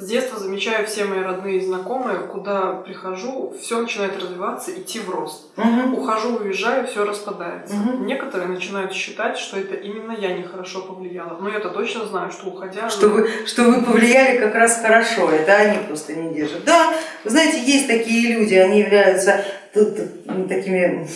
с детства замечаю все мои родные и знакомые, куда прихожу, все начинает развиваться, идти в рост. Угу. Ухожу, уезжаю, все распадается. Мгм. Некоторые начинают считать, что это именно я нехорошо повлияла. Но я-то точно знаю, что уходя... Что вы, что вы повлияли как раз хорошо, это они просто не держат. Да, вы знаете, есть такие люди, они являются т- такими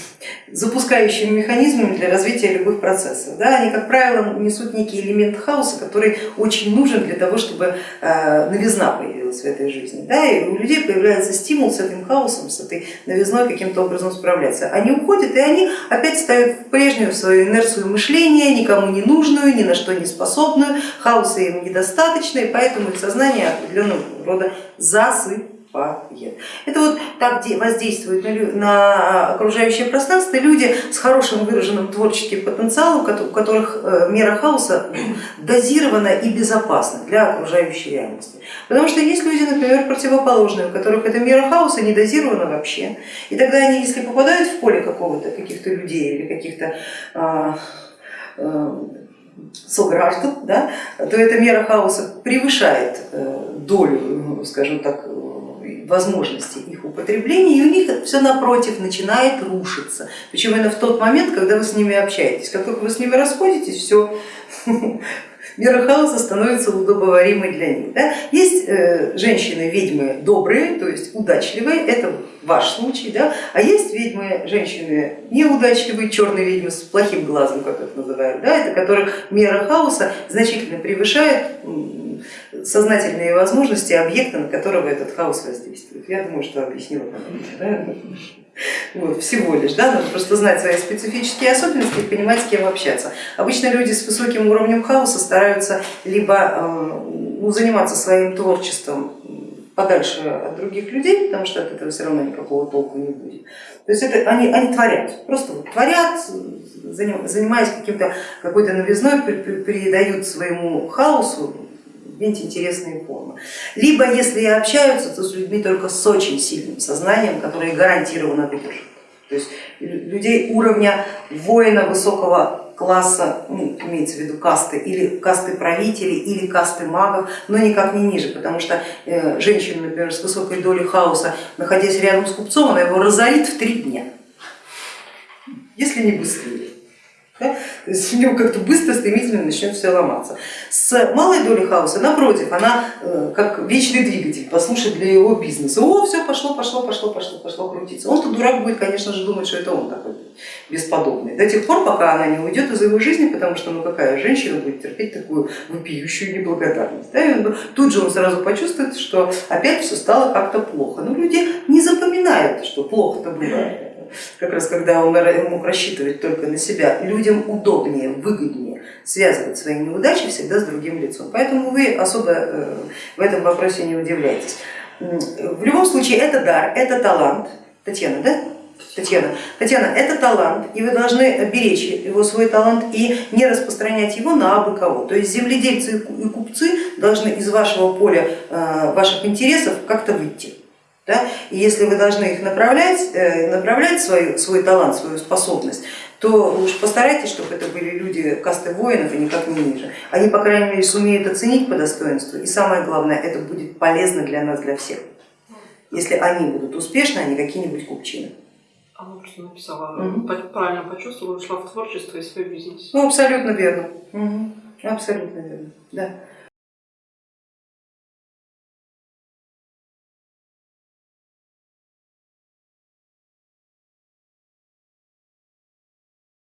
запускающими механизмами для развития любых процессов. Да, они, как правило, несут некий элемент хаоса, который очень нужен для того, чтобы э, новизна появилась в этой жизни. Да, и у людей появляется стимул с этим хаосом, с этой новизной каким-то образом справляться. Они уходят, и они опять ставят в прежнюю свою инерцию мышления, никому не нужную, ни на что не способную, хаоса им недостаточно, и поэтому их сознание определенного рода засыпает. Это вот так де- воздействует на, на окружающее пространство люди с хорошим выраженным творческим потенциалом, у которых э, мера хаоса дозирована и безопасна для окружающей реальности. Потому что есть люди, например, противоположные, у которых эта мера хаоса не дозирована вообще. И тогда они, если попадают в поле какого-то, каких-то людей или каких-то а, а, сограждан, да, то эта мера хаоса превышает э, долю, ну, скажем так, э, возможности их употребления, и у них все напротив начинает рушиться. Причем именно в тот момент, когда вы с ними общаетесь. Как только вы с ними расходитесь, все, мера хаоса становится удобоваримой для них. Да? Есть э, женщины-ведьмы добрые, то есть удачливые, это ваш случай, да? а есть ведьмы, женщины неудачливые, черные ведьмы с плохим глазом, как их называют, да? это которых мера хаоса значительно превышает сознательные возможности объекта, на которого этот хаос воздействует. Я думаю, что объяснила. Да? Вот, всего лишь, да, надо просто знать свои специфические особенности и понимать, с кем общаться. Обычно люди с высоким уровнем хаоса стараются либо ну, заниматься своим творчеством подальше от других людей, потому что от этого все равно никакого толку не будет. То есть это они, они творят, просто вот творят, заним- занимаясь каким-то какой-то новизной, придают своему хаосу какие-нибудь интересные формы. Либо если и общаются, то с людьми только с очень сильным сознанием, которые гарантированно выдержат. То есть лю- людей уровня воина высокого класса, ну, имеется в виду касты, или касты правителей, или касты магов, но никак не ниже, потому что э, женщина, например, с высокой долей хаоса, находясь рядом с купцом, она его разорит в три дня, если не быстрее. Да? То есть у него как-то быстро, стремительно начнет все ломаться. С малой долей хаоса, напротив, она э, как вечный двигатель, послушать для его бизнеса. О, все пошло, пошло, пошло, пошло, пошло крутиться. Он-то дурак будет, конечно же, думать, что это он такой бесподобный. До тех пор, пока она не уйдет из его жизни, потому что ну какая женщина будет терпеть такую вопиющую неблагодарность. Да? Он- тут же он сразу почувствует, что опять все стало как-то плохо. Но люди не запоминают, что плохо-то бывает как раз когда он мог рассчитывать только на себя, людям удобнее, выгоднее связывать свои неудачи всегда с другим лицом. Поэтому вы особо э, в этом вопросе не удивляйтесь. В любом случае это дар, это талант. Татьяна, да? Татьяна, Татьяна, это талант, и вы должны беречь его свой талант и не распространять его на абы кого. То есть земледельцы и купцы должны из вашего поля э, ваших интересов как-то выйти. Да? И если вы должны их направлять, э, направлять свой, свой талант, свою способность, то уж постарайтесь, чтобы это были люди касты воинов и никак не ниже. Они, по крайней мере, сумеют оценить по достоинству, и самое главное, это будет полезно для нас, для всех. Если они будут успешны, а не какие-нибудь купчины. Она просто написала, Мгм. по- правильно почувствовала, ушла в творчество и свой бизнес. Ну, абсолютно верно. Мгм. Абсолютно верно. Да.